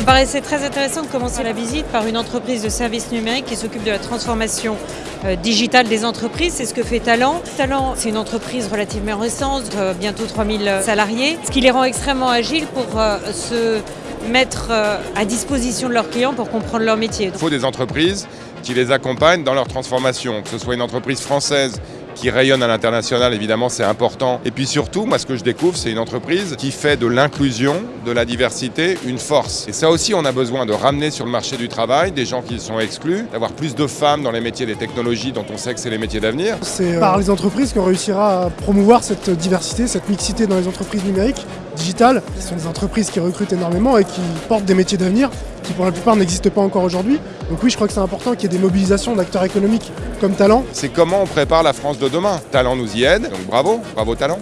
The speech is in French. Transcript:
me paraissait très intéressant de commencer la visite par une entreprise de services numériques qui s'occupe de la transformation euh, digitale des entreprises. C'est ce que fait Talent. Talent, c'est une entreprise relativement récente, euh, bientôt 3000 salariés, ce qui les rend extrêmement agiles pour euh, se mettre à disposition de leurs clients pour comprendre leur métier. Il faut des entreprises qui les accompagnent dans leur transformation, que ce soit une entreprise française qui rayonne à l'international, évidemment, c'est important. Et puis surtout, moi, ce que je découvre, c'est une entreprise qui fait de l'inclusion, de la diversité, une force. Et ça aussi, on a besoin de ramener sur le marché du travail des gens qui sont exclus, d'avoir plus de femmes dans les métiers des technologies dont on sait que c'est les métiers d'avenir. C'est par les entreprises qu'on réussira à promouvoir cette diversité, cette mixité dans les entreprises numériques, digitales. Ce sont des entreprises qui recrutent énormément et qui portent des métiers d'avenir qui pour la plupart n'existent pas encore aujourd'hui. Donc oui, je crois que c'est important qu'il y ait des mobilisations d'acteurs économiques comme Talent. C'est comment on prépare la France de demain? Talent nous y aide, donc bravo, bravo Talent.